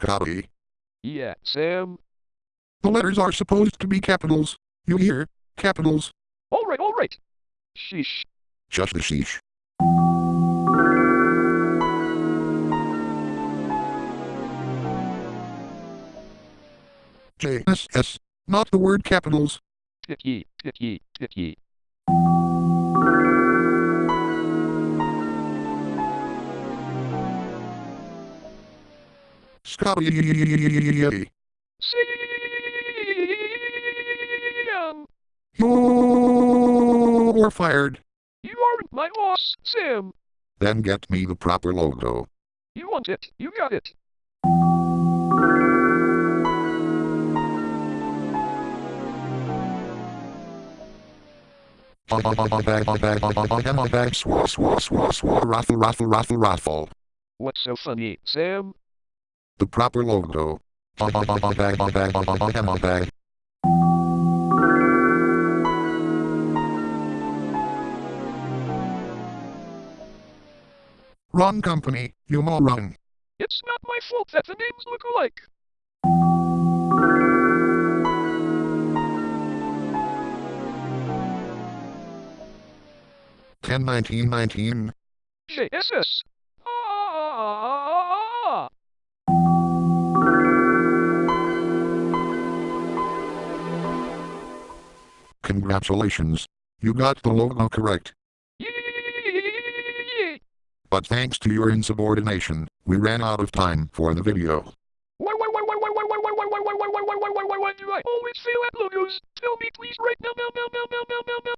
Scotty. Yeah, Sam. The letters are supposed to be capitals. You hear? Capitals. Alright, alright. Sheesh. Just the sheesh. J S S, not the word capitals. Picky, picky, picky. Scotty. You're fired. You aren't my boss, Sam. Then get me the proper logo. You want it, you got it. What's so funny, Sam? The proper logo. Wrong company, you moron. It's not my fault that the names look alike. Ten nineteen nineteen. JSS. Ah, ah. Congratulations. You got the logo correct. But thanks to your insubordination, we ran out of time for the video. Always fail at logos. Tell me please right now, now, now, now, now, now, now.